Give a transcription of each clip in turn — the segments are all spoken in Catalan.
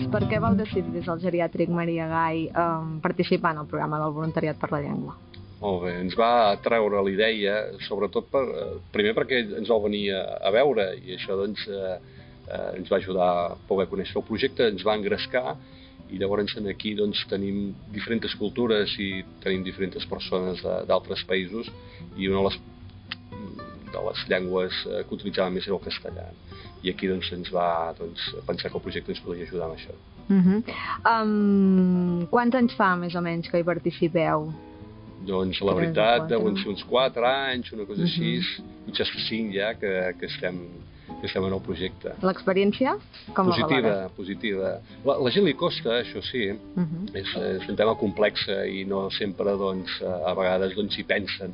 doncs, per què vau decidir des del geriàtric Maria Gai eh, participar en el programa del voluntariat per la llengua? Molt bé, ens va treure la idea, sobretot per, eh, primer perquè ens vau venir a, a veure i això doncs, eh, eh, ens va ajudar a poder conèixer el projecte, ens va engrescar i llavors aquí doncs, tenim diferents cultures i tenim diferents persones d'altres països i una de les, de les llengües eh, que utilitzàvem més era el castellà. I aquí doncs, ens va doncs, pensar que el projecte ens podria ajudar amb això. Uh -huh. um, quants anys fa més o menys que hi participeu? Doncs la veritat, deuen ser uns 4 anys, una cosa així, uh -huh. potser 5 ja que, que estem que estem en el projecte. L'experiència? Com positiva, la positiva. La, la gent li costa, això sí, uh -huh. és, és un tema complex i no sempre, doncs, a vegades, doncs, hi pensen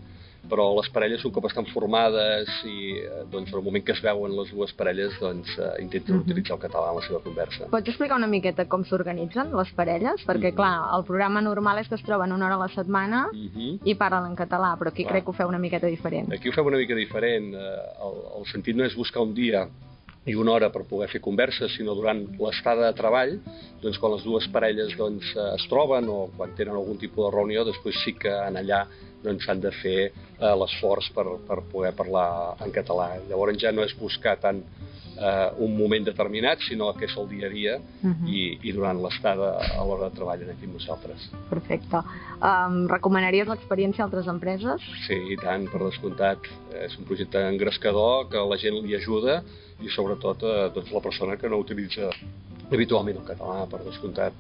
però les parelles un cop estan formades i eh, doncs, en el moment que es veuen les dues parelles doncs, eh, intenten uh. -huh. utilitzar el català en la seva conversa. Pots explicar una miqueta com s'organitzen les parelles? Perquè, uh. -huh. clar, el programa normal és que es troben una hora a la setmana uh. -huh. i parlen en català, però aquí clar. crec que ho feu una miqueta diferent. Aquí ho fem una mica diferent. Eh, el, el sentit no és buscar un dia i una hora per poder fer converses, sinó durant l'estada de treball, doncs quan les dues parelles doncs, es troben o quan tenen algun tipus de reunió, després sí que en allà doncs s'han de fer eh, l'esforç per, per poder parlar en català. Llavors ja no és buscar tant eh, un moment determinat, sinó que és el dia a dia uh -huh. i, i durant l'estada a l'hora de treball aquí amb nosaltres. Perfecte. Um, recomanaries l'experiència a altres empreses? Sí, i tant, per descomptat. És un projecte engrescador que la gent li ajuda i sobretot eh, doncs, la persona que no utilitza habitualment el català, per descomptat,